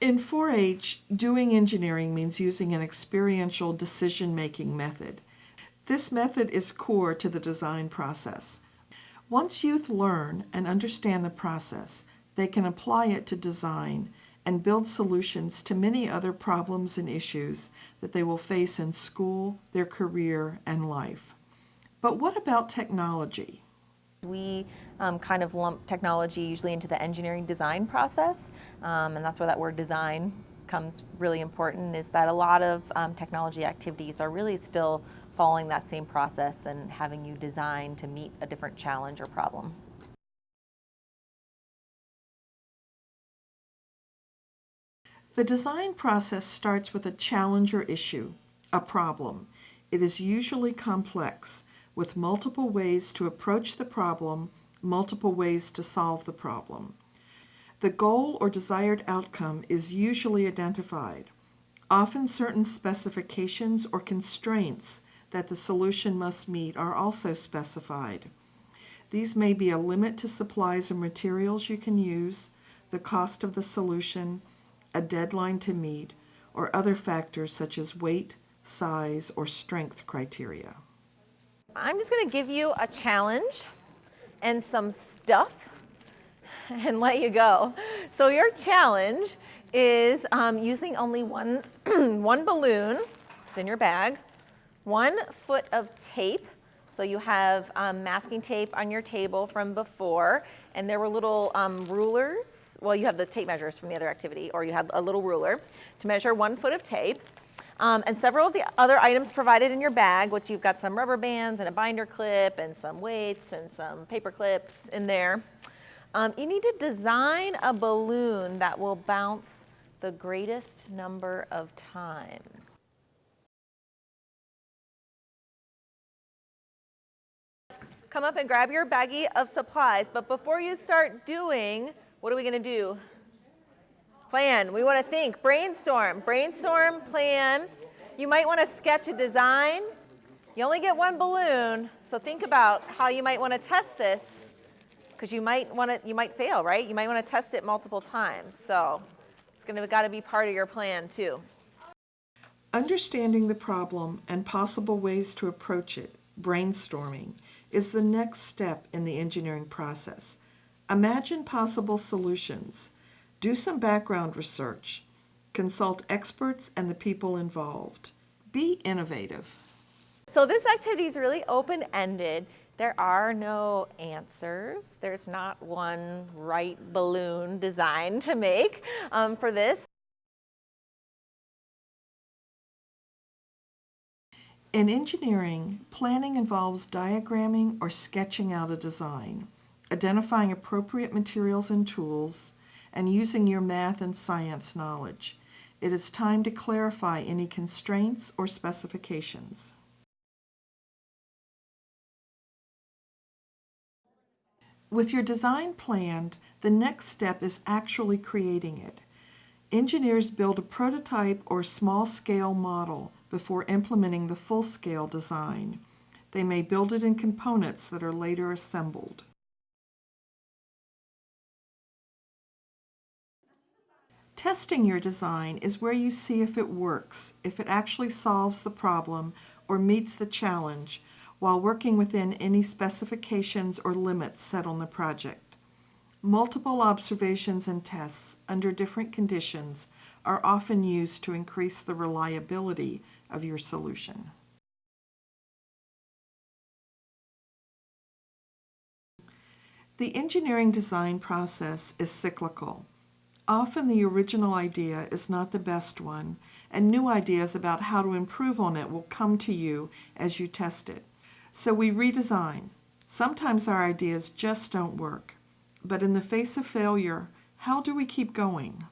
In 4-H, doing engineering means using an experiential decision-making method. This method is core to the design process. Once youth learn and understand the process, they can apply it to design and build solutions to many other problems and issues that they will face in school, their career, and life. But what about technology? We um, kind of lump technology usually into the engineering design process, um, and that's where that word design comes really important, is that a lot of um, technology activities are really still following that same process and having you design to meet a different challenge or problem. The design process starts with a challenge or issue, a problem. It is usually complex, with multiple ways to approach the problem, multiple ways to solve the problem. The goal or desired outcome is usually identified. Often certain specifications or constraints that the solution must meet are also specified. These may be a limit to supplies or materials you can use, the cost of the solution, a deadline to meet, or other factors such as weight, size, or strength criteria. I'm just going to give you a challenge and some stuff and let you go. So your challenge is um, using only one, one balloon, it's in your bag, one foot of tape. So you have um, masking tape on your table from before, and there were little um, rulers well, you have the tape measures from the other activity, or you have a little ruler to measure one foot of tape. Um, and several of the other items provided in your bag, which you've got some rubber bands and a binder clip and some weights and some paper clips in there. Um, you need to design a balloon that will bounce the greatest number of times. Come up and grab your baggie of supplies, but before you start doing what are we going to do? Plan. We want to think. Brainstorm. Brainstorm, plan. You might want to sketch a design. You only get one balloon, so think about how you might want to test this because you might want to, you might fail, right? You might want to test it multiple times. So it's going to got to be part of your plan too. Understanding the problem and possible ways to approach it, brainstorming, is the next step in the engineering process. Imagine possible solutions. Do some background research. Consult experts and the people involved. Be innovative. So this activity is really open-ended. There are no answers. There's not one right balloon design to make um, for this. In engineering, planning involves diagramming or sketching out a design identifying appropriate materials and tools, and using your math and science knowledge. It is time to clarify any constraints or specifications. With your design planned, the next step is actually creating it. Engineers build a prototype or small-scale model before implementing the full-scale design. They may build it in components that are later assembled. Testing your design is where you see if it works, if it actually solves the problem or meets the challenge while working within any specifications or limits set on the project. Multiple observations and tests under different conditions are often used to increase the reliability of your solution. The engineering design process is cyclical. Often the original idea is not the best one, and new ideas about how to improve on it will come to you as you test it. So we redesign. Sometimes our ideas just don't work. But in the face of failure, how do we keep going?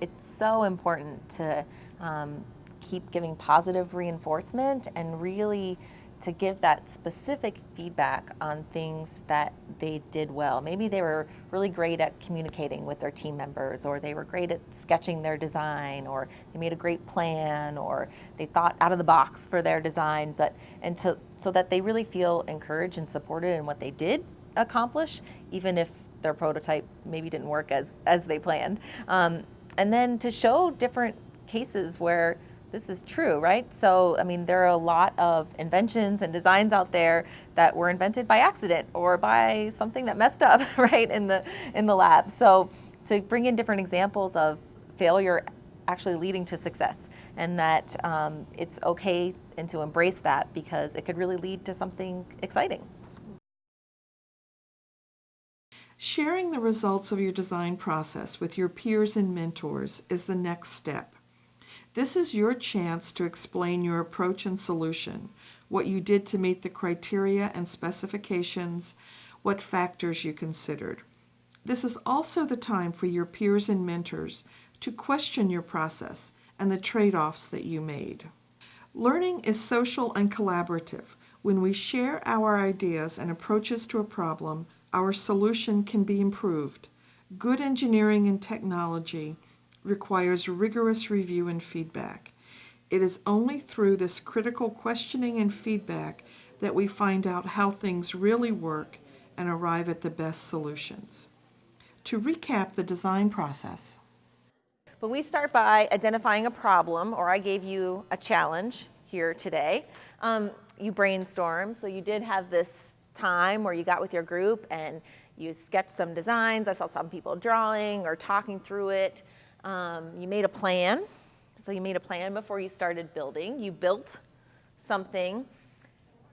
It's so important to um, keep giving positive reinforcement and really to give that specific feedback on things that they did well. Maybe they were really great at communicating with their team members, or they were great at sketching their design, or they made a great plan, or they thought out of the box for their design, but and to, so that they really feel encouraged and supported in what they did accomplish, even if their prototype maybe didn't work as, as they planned. Um, and then to show different cases where this is true, right? So, I mean, there are a lot of inventions and designs out there that were invented by accident or by something that messed up, right, in the in the lab. So, to bring in different examples of failure actually leading to success, and that um, it's okay and to embrace that because it could really lead to something exciting. Sharing the results of your design process with your peers and mentors is the next step. This is your chance to explain your approach and solution, what you did to meet the criteria and specifications, what factors you considered. This is also the time for your peers and mentors to question your process and the trade-offs that you made. Learning is social and collaborative. When we share our ideas and approaches to a problem, our solution can be improved. Good engineering and technology requires rigorous review and feedback. It is only through this critical questioning and feedback that we find out how things really work and arrive at the best solutions. To recap the design process, But we start by identifying a problem, or I gave you a challenge here today. Um, you brainstorm, so you did have this time where you got with your group and you sketched some designs. I saw some people drawing or talking through it. Um, you made a plan. So you made a plan before you started building. You built something.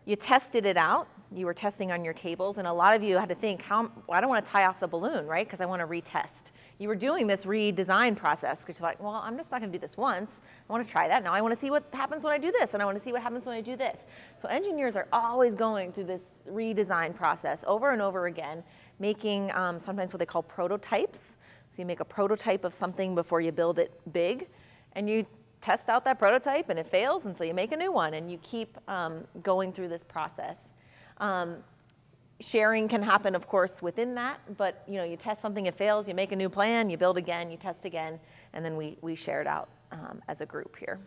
You tested it out. You were testing on your tables, and a lot of you had to think, how, well, I don't want to tie off the balloon, right? Because I want to retest. You were doing this redesign process because you're like, well, I'm just not going to do this once. I want to try that. Now I want to see what happens when I do this, and I want to see what happens when I do this. So engineers are always going through this redesign process over and over again, making um, sometimes what they call prototypes. So you make a prototype of something before you build it big, and you test out that prototype, and it fails, and so you make a new one, and you keep um, going through this process. Um, sharing can happen, of course, within that, but you know, you test something, it fails, you make a new plan, you build again, you test again, and then we, we share it out um, as a group here.